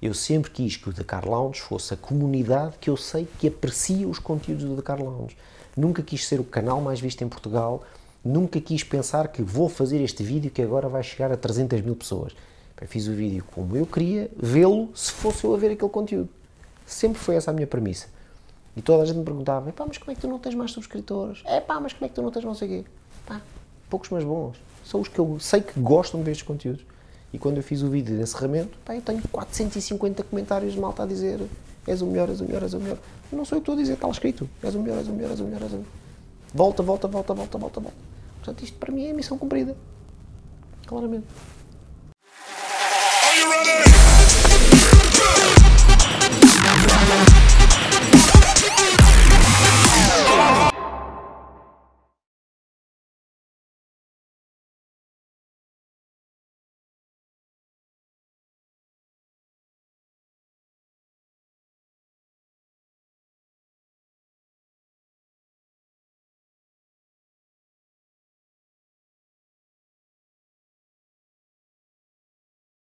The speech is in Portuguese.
Eu sempre quis que o Dakar Lounge fosse a comunidade que eu sei que aprecia os conteúdos do Dakar Lounge. Nunca quis ser o canal mais visto em Portugal, nunca quis pensar que vou fazer este vídeo que agora vai chegar a 300 mil pessoas. Eu fiz o vídeo como eu queria vê-lo se fosse eu a ver aquele conteúdo. Sempre foi essa a minha premissa. E toda a gente me perguntava, pá, mas como é que tu não tens mais subscritores? É pá, mas como é que tu não tens não sei o quê? Pá, poucos mas bons. São os que eu sei que gostam destes conteúdos. E quando eu fiz o vídeo de encerramento, pá, eu tenho 450 comentários de malta a dizer és o melhor, és o melhor, és o melhor. Não sou eu que estou a dizer, está lá escrito. És o melhor, és o melhor, és o melhor, és o melhor. Volta, volta, volta, volta, volta, volta. Portanto, isto para mim é missão cumprida. Claramente.